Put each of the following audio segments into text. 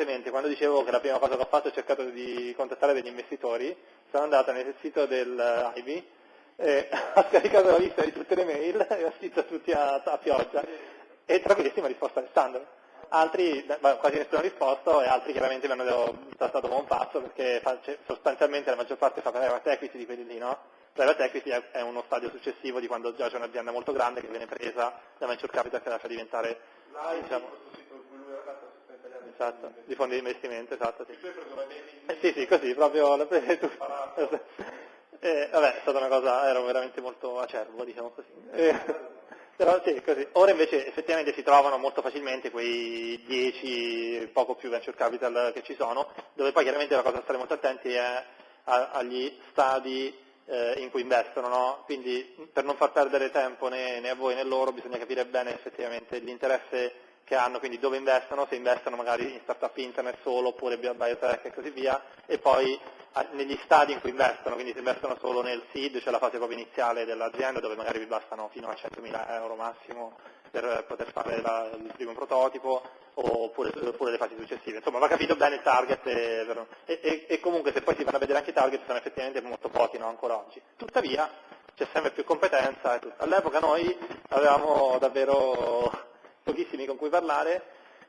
brevemente, quando dicevo che la prima cosa che ho fatto è cercato di contattare degli investitori, sono andato nel sito del Ivy, eh, ho scaricato la lista di tutte le mail e ho scritto tutti a, a pioggia e tra questi mi ha risposto Alessandro. Altri, quasi nessuno ha risposto e altri chiaramente mi hanno trattato come un pazzo perché cioè, sostanzialmente la maggior parte fa private equity di quelli lì, no? Private equity è, uno stadio successivo di quando già c'è un'azienda molto grande che viene presa da venture capital che la fa diventare diciamo, esatto, di fondi di investimento, esatto, sì. Eh, sì, sì, così, proprio l'ho preso tu. Eh, vabbè, è stata una cosa, ero veramente molto acerbo, diciamo così. Eh, però sì, così. Ora invece effettivamente si trovano molto facilmente quei 10, poco più venture capital che ci sono, dove poi chiaramente la cosa da stare molto attenti è agli stadi eh, in cui investono, no? quindi per non far perdere tempo né, né a voi né a loro bisogna capire bene effettivamente l'interesse che hanno, quindi dove investono, se investono magari in startup internet solo oppure biotech e così via, e poi negli stadi in cui investono, quindi se investono solo nel seed, cioè la fase proprio iniziale dell'azienda dove magari vi bastano fino a 100.000 euro massimo per poter fare la, il primo prototipo oppure, oppure, le fasi successive. Insomma va capito bene il target e, e, e, comunque se poi si vanno a vedere anche i target sono effettivamente molto pochi no, ancora oggi. Tuttavia c'è sempre più competenza. All'epoca noi avevamo davvero pochissimi con cui parlare,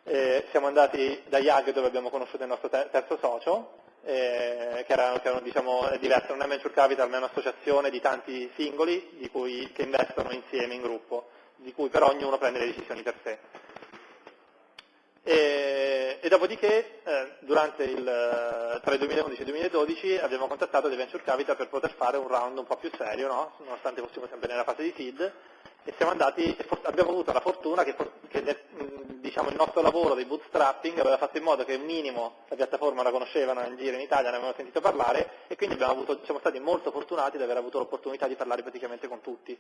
eh, siamo andati da IAG dove abbiamo conosciuto il nostro terzo socio, eh, che era, che era diciamo, diverso, non è venture capital ma è un'associazione di tanti singoli cui, che investono insieme in gruppo, di cui però ognuno prende le decisioni per sé. E, e dopodiché eh, il, tra il 2011 e il 2012 abbiamo contattato dei venture capital per poter fare un round un po' più serio, no? nonostante fossimo sempre nella fase di seed, e andati, abbiamo avuto la fortuna che, che diciamo, il nostro lavoro di bootstrapping aveva fatto in modo che un minimo la piattaforma la conoscevano in giro in Italia, ne avevano sentito parlare e quindi avuto, siamo stati molto fortunati ad aver avuto l'opportunità di parlare praticamente con tutti.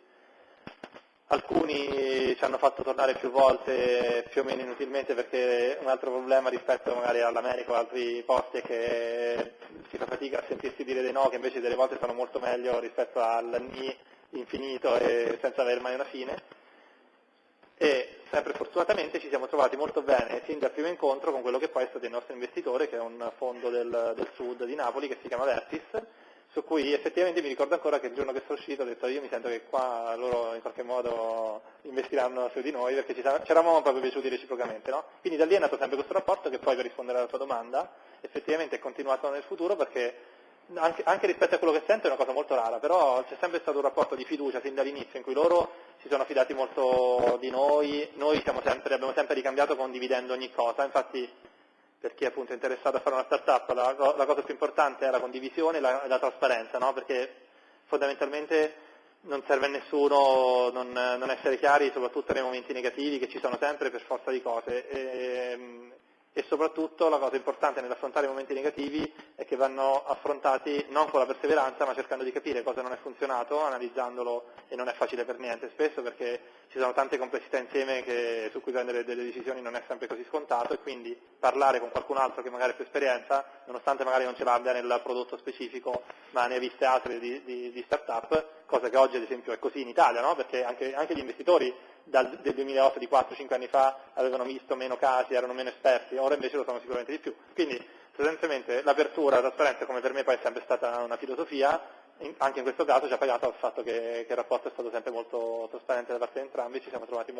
Alcuni ci hanno fatto tornare più volte, più o meno inutilmente, perché un altro problema rispetto magari all'America o altri posti è che si fa fatica a sentirsi dire dei no, che invece delle volte sono molto meglio rispetto al ni infinito e senza avere mai una fine. E sempre fortunatamente ci siamo trovati molto bene sin dal primo incontro con quello che poi è stato il nostro investitore, che è un fondo del, del sud di Napoli che si chiama Vertis, su cui effettivamente mi ricordo ancora che il giorno che sono uscito ho detto io mi sento che qua loro in qualche modo investiranno su di noi perché ci, eravamo proprio piaciuti reciprocamente. No? Quindi da lì è nato sempre questo rapporto che poi per rispondere alla tua domanda effettivamente è continuato nel futuro perché anche, anche, rispetto a quello che sento è una cosa molto rara, però c'è sempre stato un rapporto di fiducia sin dall'inizio in cui loro si sono fidati molto di noi, noi sempre, abbiamo sempre ricambiato condividendo ogni cosa, infatti per chi è interessato a fare una startup la, la cosa più importante è la condivisione e la, la, trasparenza, no? perché fondamentalmente non serve a nessuno non, non, essere chiari, soprattutto nei momenti negativi che ci sono sempre per forza di cose. E, e soprattutto la cosa importante nell'affrontare i momenti negativi è che vanno affrontati non con la perseveranza ma cercando di capire cosa non è funzionato, analizzandolo e non è facile per niente spesso perché ci sono tante complessità insieme che, su cui prendere delle decisioni non è sempre così scontato e quindi parlare con qualcun altro che magari ha più esperienza, nonostante magari non ce l'abbia nel prodotto specifico ma ne ha viste altre di, di, di start-up, cosa che oggi ad esempio è così in Italia, no? perché anche, anche gli investitori dal, del 2008 di 4-5 anni fa avevano visto meno casi, erano meno esperti, ora invece lo sono sicuramente di più. Quindi sostanzialmente l'apertura, la trasparenza come per me poi è sempre stata una filosofia, anche in questo caso ci ha pagato il fatto che, che, il rapporto è stato sempre molto trasparente da parte di entrambi, ci siamo trovati molto